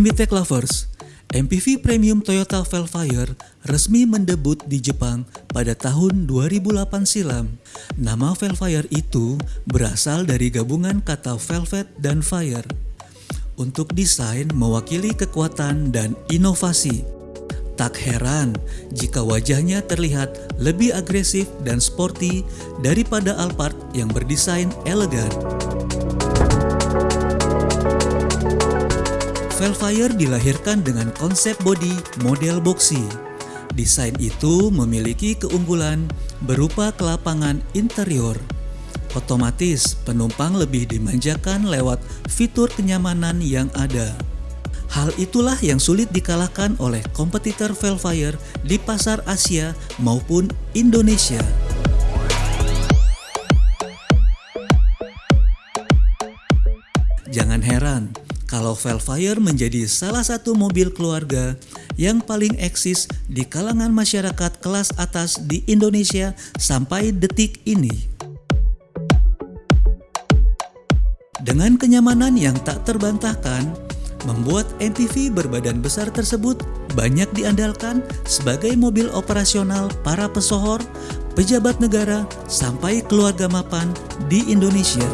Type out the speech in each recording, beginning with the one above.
MBTech Lovers, MPV Premium Toyota Velfire resmi mendebut di Jepang pada tahun 2008 silam. Nama Velfire itu berasal dari gabungan kata velvet dan fire. Untuk desain mewakili kekuatan dan inovasi. Tak heran jika wajahnya terlihat lebih agresif dan sporty daripada Alphard yang berdesain elegan. Velfire dilahirkan dengan konsep bodi model boxy. Desain itu memiliki keunggulan berupa kelapangan interior. Otomatis penumpang lebih dimanjakan lewat fitur kenyamanan yang ada. Hal itulah yang sulit dikalahkan oleh kompetitor Velfire di pasar Asia maupun Indonesia. Jangan heran kalau Velfire menjadi salah satu mobil keluarga yang paling eksis di kalangan masyarakat kelas atas di Indonesia sampai detik ini. Dengan kenyamanan yang tak terbantahkan, membuat MPV berbadan besar tersebut banyak diandalkan sebagai mobil operasional para pesohor, pejabat negara, sampai keluarga mapan di Indonesia.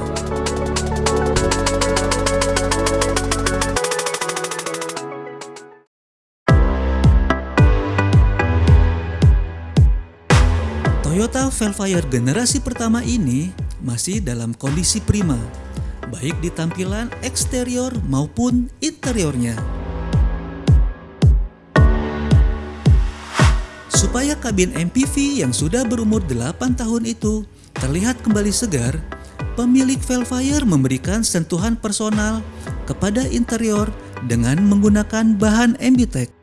Toyota Velfire generasi pertama ini masih dalam kondisi prima baik di tampilan eksterior maupun interiornya. Supaya kabin MPV yang sudah berumur 8 tahun itu terlihat kembali segar, pemilik Velfire memberikan sentuhan personal kepada interior dengan menggunakan bahan MBTEC.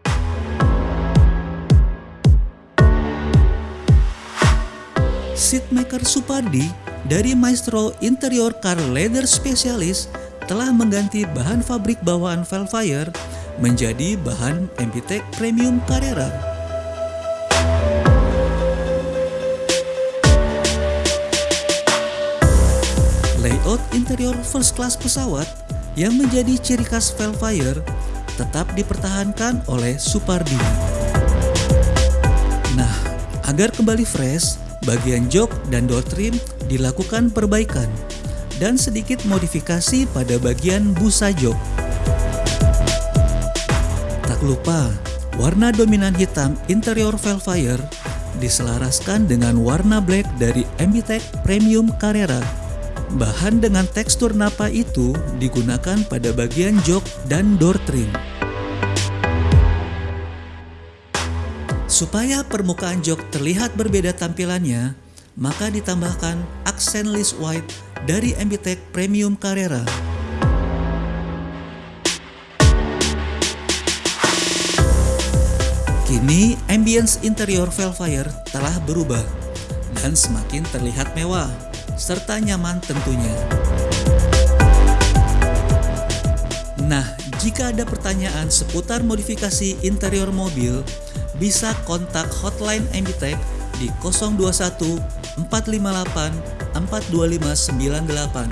Seatmaker Supardi dari Maestro Interior Car Leather Specialist telah mengganti bahan fabrik bawaan Velfire menjadi bahan MPTEC Premium Carrera. Layout interior first class pesawat yang menjadi ciri khas Velfire tetap dipertahankan oleh Supardi. Nah, agar kembali fresh, bagian jok dan door trim dilakukan perbaikan dan sedikit modifikasi pada bagian busa jok. Tak lupa, warna dominan hitam interior Velfire diselaraskan dengan warna black dari MBTEC Premium Carrera. Bahan dengan tekstur napa itu digunakan pada bagian jok dan door trim. Supaya permukaan jok terlihat berbeda tampilannya, maka ditambahkan aksen list white dari MBTEC Premium Carrera. Kini ambience interior Velfire telah berubah dan semakin terlihat mewah serta nyaman tentunya. Nah, jika ada pertanyaan seputar modifikasi interior mobil, bisa kontak hotline MBTech di 021 458 42598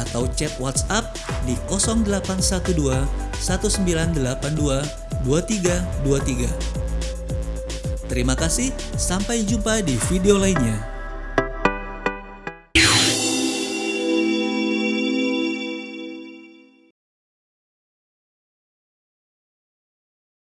atau chat WhatsApp di 0812 1982 2323. Terima kasih, sampai jumpa di video lainnya.